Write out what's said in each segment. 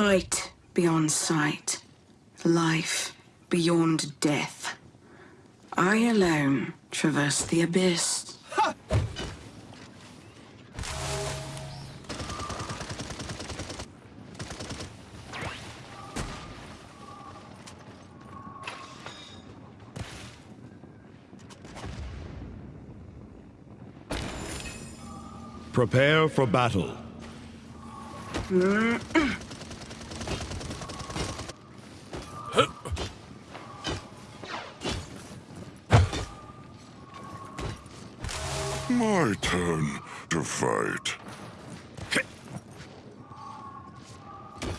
Sight beyond sight. Life beyond death. I alone traverse the abyss. Prepare for battle. My turn to fight.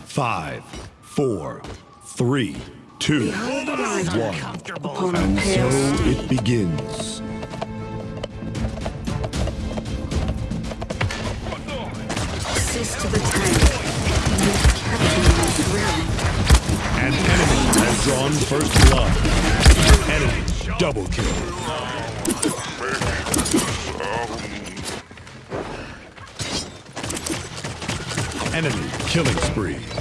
Five, four, three, two, Behold the rider one. upon a And so it begins. Assist to the tank. You've kept me in this realm. An enemy has drawn first blood. Enemy double kill. Enemy killing spree.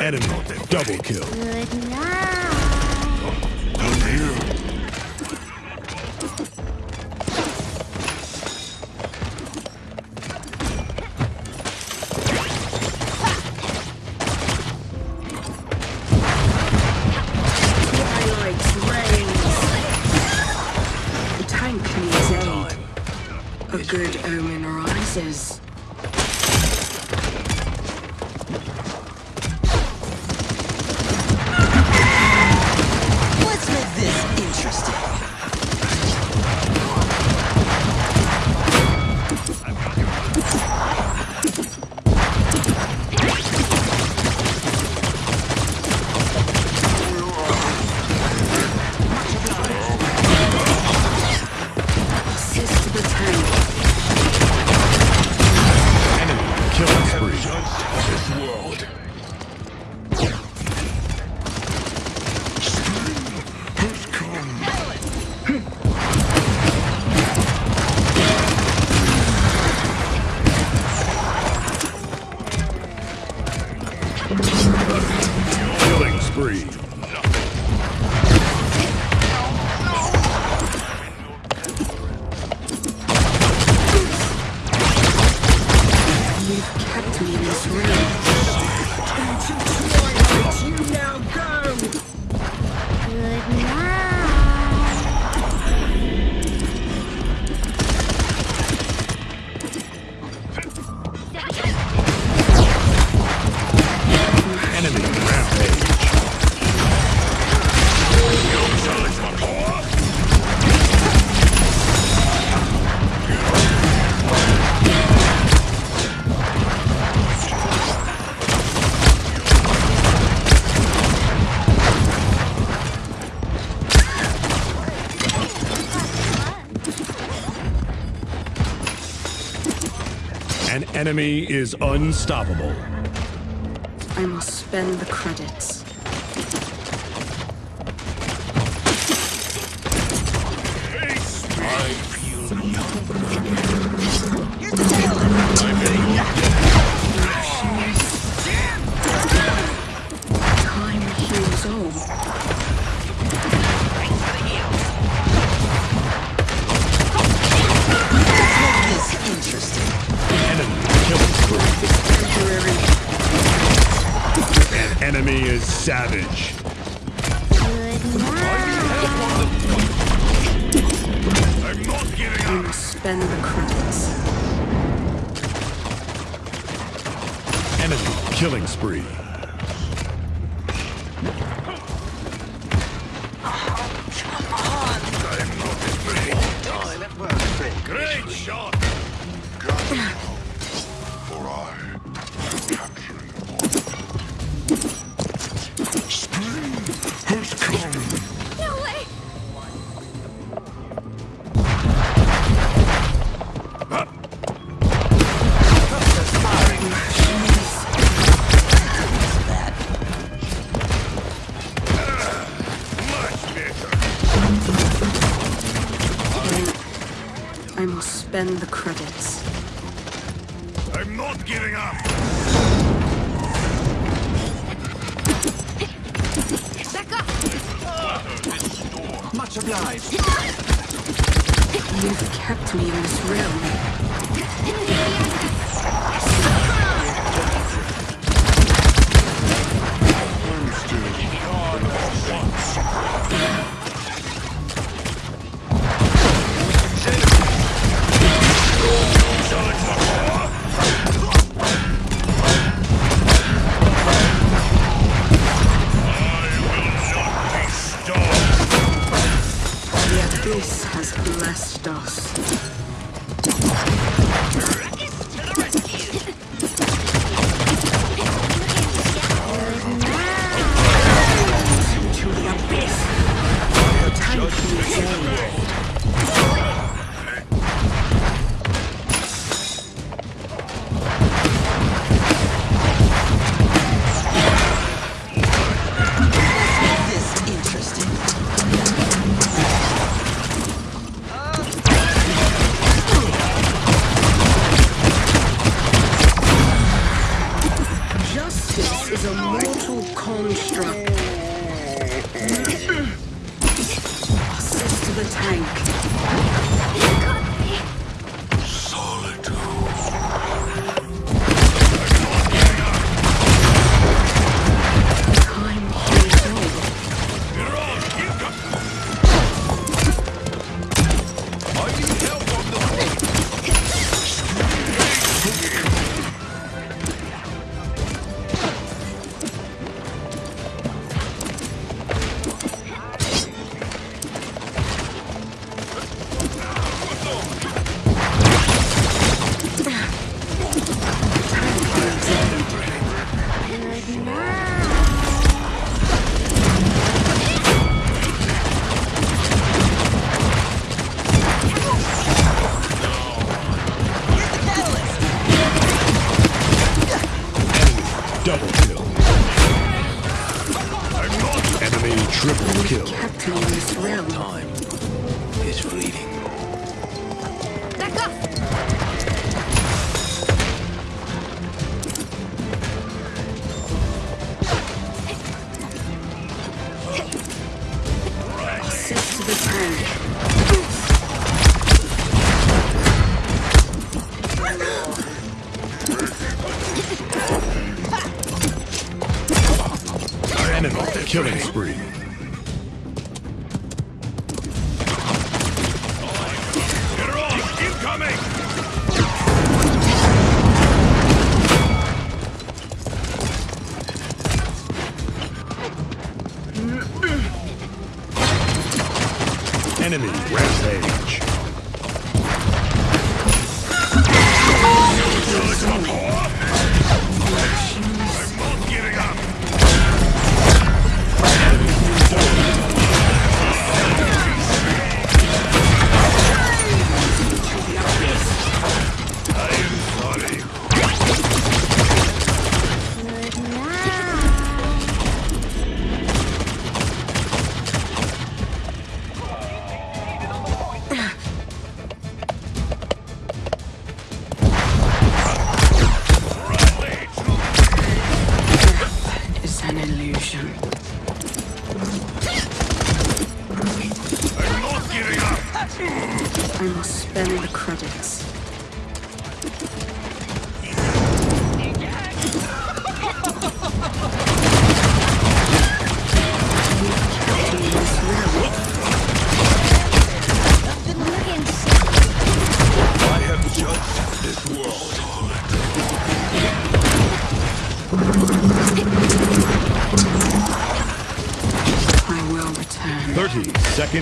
Enemy double kill. Good night. I'm here. Twilight spree. Enemy is unstoppable. I must spend the credits. Savage. I'm not giving up. must spend the credits. Enemy killing spree. Must spend the credits. I'm not giving up. Back up. Much obliged. You've kept me in this realm. In this. Time is fleeting. Back up. Assist to the tank. Enemy killing spree. Enemy rampage.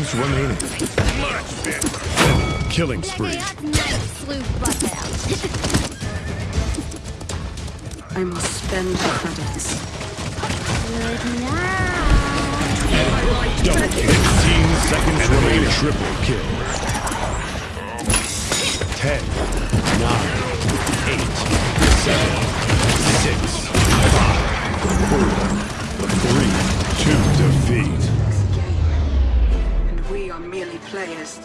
Seconds remaining. Killing spree. Up nice, sleuth butt I must spend the credits. Good night. Double kill. 15 seconds remaining. Triple kill. 10, 9, 8, 7, 6, 5, 4, 3, 2 defeat. Players.